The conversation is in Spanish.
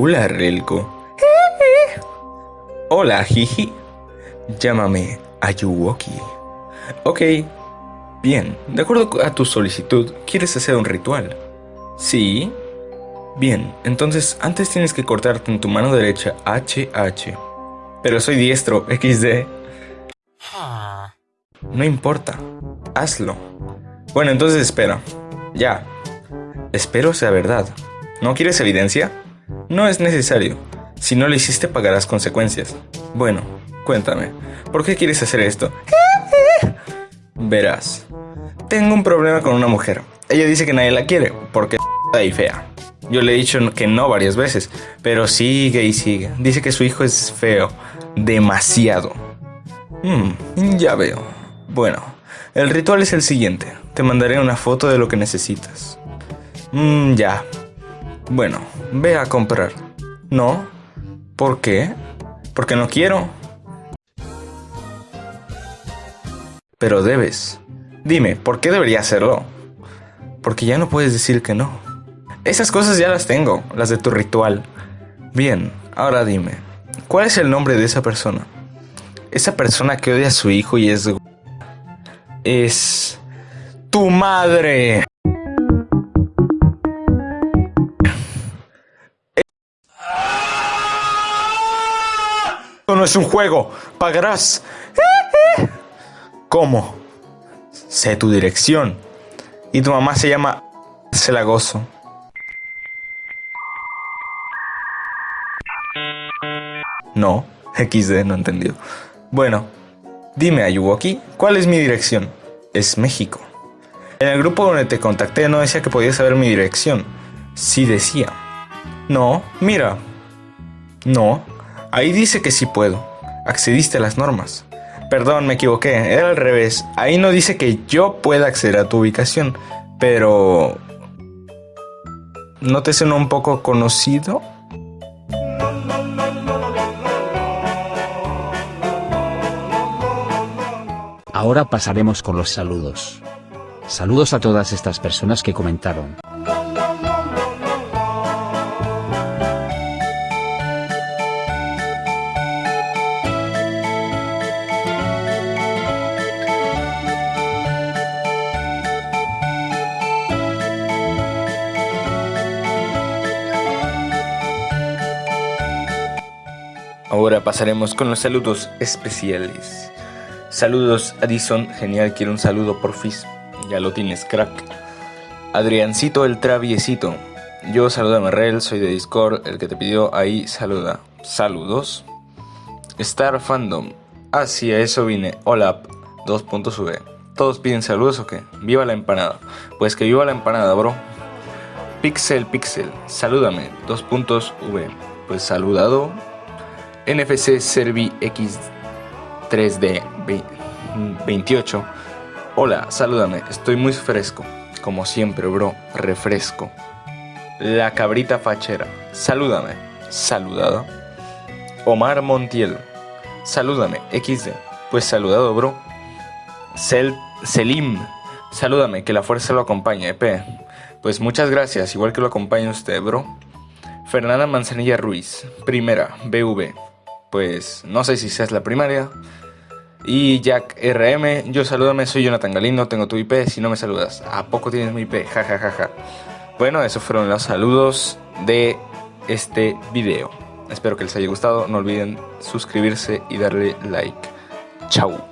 Hola, Relko. Hola, Jiji. Llámame Ayuwoki. Ok. Bien, de acuerdo a tu solicitud, ¿quieres hacer un ritual? Sí. Bien, entonces antes tienes que cortarte en tu mano derecha HH. Pero soy diestro, XD. No importa, hazlo. Bueno, entonces espera. Ya. Espero sea verdad. ¿No quieres evidencia? No es necesario. Si no lo hiciste pagarás consecuencias. Bueno, cuéntame, ¿por qué quieres hacer esto? Verás, tengo un problema con una mujer. Ella dice que nadie la quiere porque es y fea. Yo le he dicho que no varias veces, pero sigue y sigue. Dice que su hijo es feo, demasiado. Hmm, ya veo. Bueno, el ritual es el siguiente. Te mandaré una foto de lo que necesitas. Mmm, ya. Bueno, ve a comprar. No. ¿Por qué? Porque no quiero. Pero debes. Dime, ¿por qué debería hacerlo? Porque ya no puedes decir que no. Esas cosas ya las tengo, las de tu ritual. Bien, ahora dime, ¿cuál es el nombre de esa persona? Esa persona que odia a su hijo y es... Es... Tu madre. Es un juego. Pagarás. ¿Cómo? Sé tu dirección. Y tu mamá se llama Celagoso. No, XD, no entendió. Bueno, dime Ayuwoki, ¿cuál es mi dirección? Es México. En el grupo donde te contacté no decía que podías saber mi dirección. Sí decía. No, mira. No, ahí dice que sí puedo. Accediste a las normas. Perdón, me equivoqué, era al revés. Ahí no dice que yo pueda acceder a tu ubicación, pero... ¿No te suena un poco conocido? Ahora pasaremos con los saludos. Saludos a todas estas personas que comentaron. Ahora pasaremos con los saludos especiales. Saludos Addison, genial, quiero un saludo por Fizz. Ya lo tienes, crack. Adriancito el traviesito. Yo saludo a Merrell, soy de Discord, el que te pidió ahí saluda. Saludos. Star Fandom. Hacia eso vine. Hola, dos puntos V. ¿Todos piden saludos o qué? ¡Viva la empanada! Pues que viva la empanada, bro. Pixel Pixel, salúdame, dos puntos V. Pues saludado. NFC Servi X 3D 28. Hola, salúdame, estoy muy fresco. Como siempre, bro, refresco. La cabrita fachera, salúdame, saludado. Omar Montiel, salúdame, XD, pues saludado, bro. Sel Selim, salúdame, que la fuerza lo acompañe, EP. Pues muchas gracias, igual que lo acompañe usted, bro. Fernanda Manzanilla Ruiz, primera, BV. Pues no sé si seas la primaria. Y Jack RM, yo salúdame, soy Jonathan Galindo, tengo tu IP, si no me saludas, ¿a poco tienes mi IP? Ja, ja, ja, ja. Bueno, esos fueron los saludos de este video. Espero que les haya gustado, no olviden suscribirse y darle like. Chao.